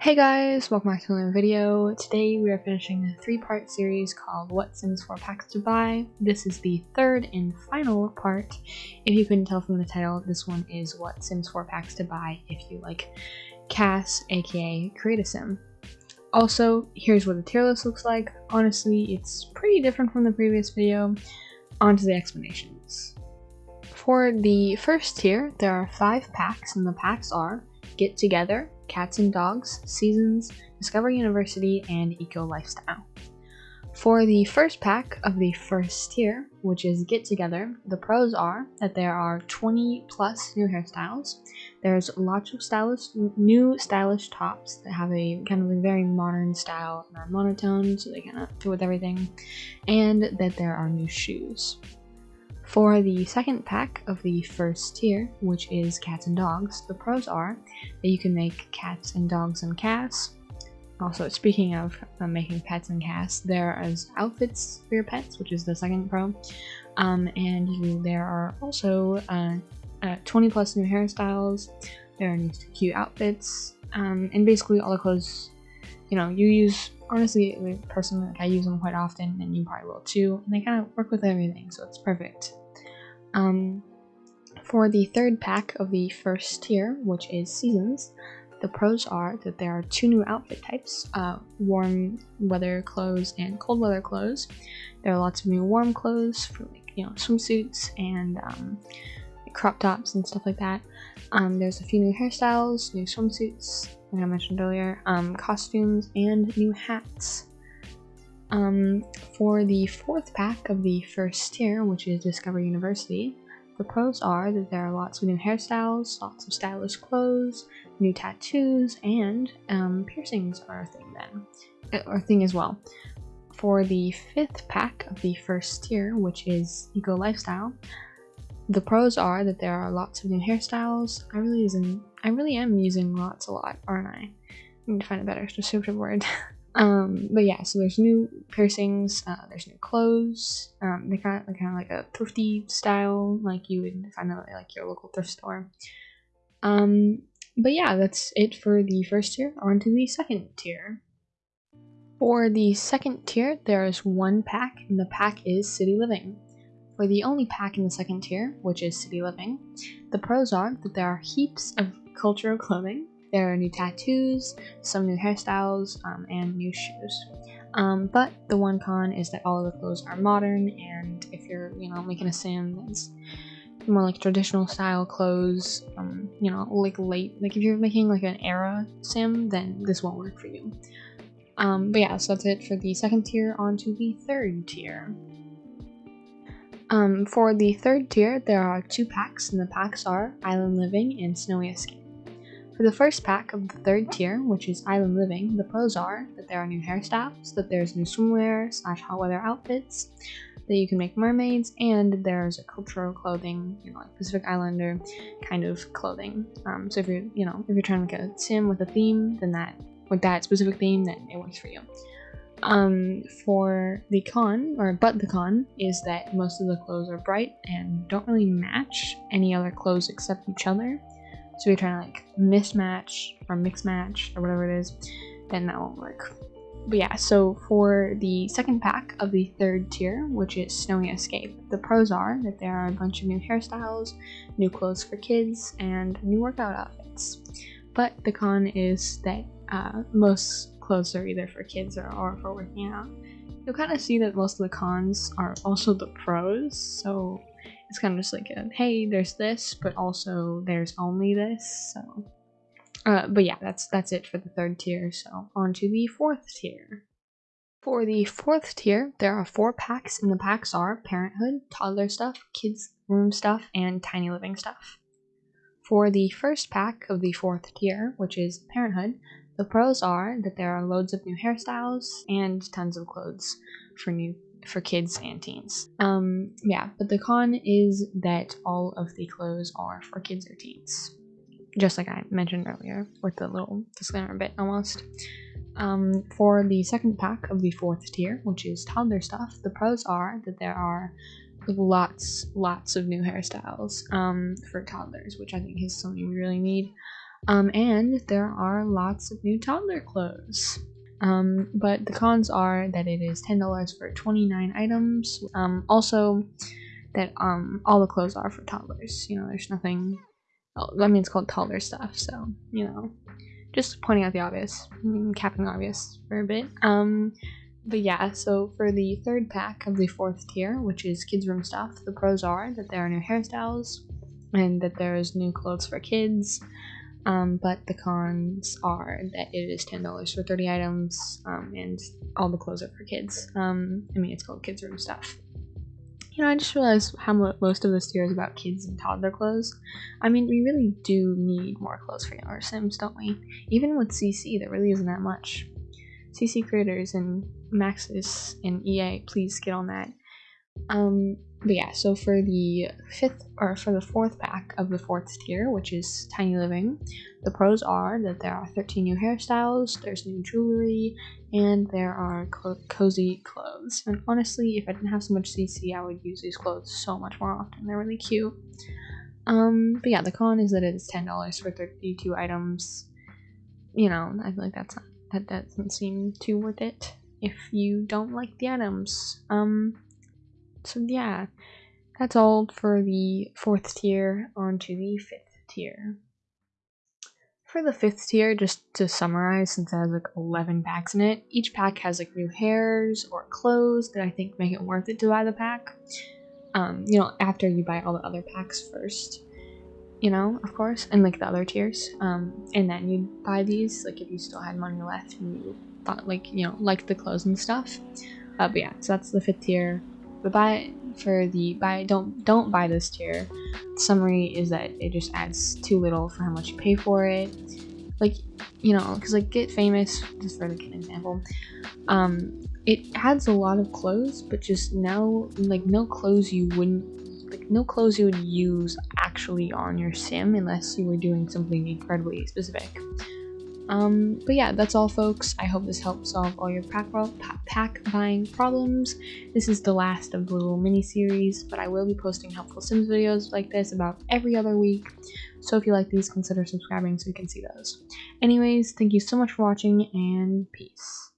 Hey guys, welcome back to another video. Today we are finishing a three-part series called What Sims 4 Packs to Buy. This is the third and final part. If you couldn't tell from the title, this one is What Sims 4 Packs to Buy if you like CAS, aka Create a Sim. Also, here's what the tier list looks like. Honestly, it's pretty different from the previous video. On to the explanations. For the first tier, there are five packs, and the packs are Get Together, Cats and Dogs, Seasons, Discover University, and Eco Lifestyle. For the first pack of the first tier, which is Get Together, the pros are that there are 20 plus new hairstyles. There's lots of stylish, new stylish tops that have a kind of a very modern style and are monotone, so they kind of fit with everything, and that there are new shoes. For the second pack of the first tier, which is cats and dogs, the pros are that you can make cats and dogs and cats. Also, speaking of uh, making pets and cats, there are outfits for your pets, which is the second pro. Um, and you, there are also uh, uh, 20 plus new hairstyles, there are new cute outfits, um, and basically all the clothes you know you use honestly personally like i use them quite often and you probably will too and they kind of work with everything so it's perfect um, for the third pack of the first tier, which is Seasons, the pros are that there are two new outfit types, uh, warm weather clothes and cold weather clothes. There are lots of new warm clothes for like, you know, swimsuits and um, crop tops and stuff like that. Um, there's a few new hairstyles, new swimsuits, like I mentioned earlier, um, costumes, and new hats. For the fourth pack of the first tier, which is Discover University, the pros are that there are lots of new hairstyles, lots of stylish clothes, new tattoos, and um, piercings are a thing then, uh, or a thing as well. For the fifth pack of the first tier, which is Eco Lifestyle, the pros are that there are lots of new hairstyles. I really using I really am using lots a lot, aren't I? I need to find a better descriptive word. Um, but yeah, so there's new piercings, uh, there's new clothes. Um, they kind of kind of like a thrifty style, like you would find at like your local thrift store. Um, but yeah, that's it for the first tier. On to the second tier. For the second tier, there is one pack, and the pack is City Living. For the only pack in the second tier, which is City Living, the pros are that there are heaps of cultural clothing, there are new tattoos, some new hairstyles, um, and new shoes. Um, but the one con is that all of the clothes are modern, and if you're, you know, making a sim that's more like traditional style clothes, um, you know, like late, like if you're making like an era sim, then this won't work for you. Um, but yeah, so that's it for the second tier. On to the third tier. Um, for the third tier, there are two packs, and the packs are Island Living and Snowy Escape. For the first pack of the third tier, which is Island Living, the pros are that there are new hairstyles, that there's new swimwear slash hot weather outfits, that you can make mermaids, and there's a cultural clothing, you know, like Pacific Islander kind of clothing. Um, so if you're, you know, if you're trying to make a sim with a theme, then that, like that specific theme, then it works for you. Um, for the con, or but the con, is that most of the clothes are bright and don't really match any other clothes except each other. So you're trying to like mismatch or mix match or whatever it is, then that won't work. But yeah, so for the second pack of the third tier, which is Snowy Escape, the pros are that there are a bunch of new hairstyles, new clothes for kids, and new workout outfits. But the con is that uh, most clothes are either for kids or, or for working out. You'll kind of see that most of the cons are also the pros, so it's kind of just like a, hey there's this but also there's only this so. Uh, but yeah that's that's it for the third tier so on to the fourth tier. For the fourth tier there are four packs and the packs are parenthood toddler stuff kids room stuff and tiny living stuff. For the first pack of the fourth tier which is parenthood the pros are that there are loads of new hairstyles and tons of clothes for new for kids and teens. Um, yeah, but the con is that all of the clothes are for kids or teens. Just like I mentioned earlier with the little disclaimer bit almost. Um, for the second pack of the fourth tier, which is toddler stuff, the pros are that there are lots, lots of new hairstyles um, for toddlers, which I think is something we really need. Um, and there are lots of new toddler clothes. Um, but the cons are that it is $10 for 29 items. Um, also, that um, all the clothes are for toddlers. You know, there's nothing. Oh, I mean, it's called toddler stuff, so, you know, just pointing out the obvious, capping the obvious for a bit. Um, but yeah, so for the third pack of the fourth tier, which is kids' room stuff, the pros are that there are new hairstyles and that there's new clothes for kids. Um, but the cons are that it is ten dollars for thirty items, um, and all the clothes are for kids. Um, I mean, it's called kids' room stuff. You know, I just realized how most of this tier is about kids and toddler clothes. I mean, we really do need more clothes for our Sims, don't we? Even with CC, there really isn't that much. CC creators and Maxis and EA, please get on that. Um, but yeah, so for the fifth or for the fourth pack of the fourth tier, which is Tiny Living, the pros are that there are 13 new hairstyles, there's new jewelry, and there are co cozy clothes. And honestly, if I didn't have so much CC, I would use these clothes so much more often. They're really cute. Um, but yeah, the con is that it is $10 for 32 items. You know, I feel like that's not, that doesn't seem too worth it if you don't like the items. Um, so yeah, that's all for the fourth tier. On to the fifth tier. For the fifth tier, just to summarize, since it has like 11 packs in it, each pack has like new hairs or clothes that I think make it worth it to buy the pack. Um, you know, after you buy all the other packs first, you know, of course, and like the other tiers. Um, and then you buy these, like if you still had money left and you thought like, you know, like the clothes and stuff. Uh, but yeah, so that's the fifth tier. But buy for the buy don't don't buy this tier. Summary is that it just adds too little for how much you pay for it. Like you know, because like get famous just for like an example. Um, it adds a lot of clothes, but just no like no clothes you wouldn't like no clothes you would use actually on your sim unless you were doing something incredibly specific. Um, but yeah, that's all folks. I hope this helped solve all your pack, pack buying problems. This is the last of the little mini series, but I will be posting helpful Sims videos like this about every other week. So if you like these, consider subscribing so you can see those. Anyways, thank you so much for watching and peace.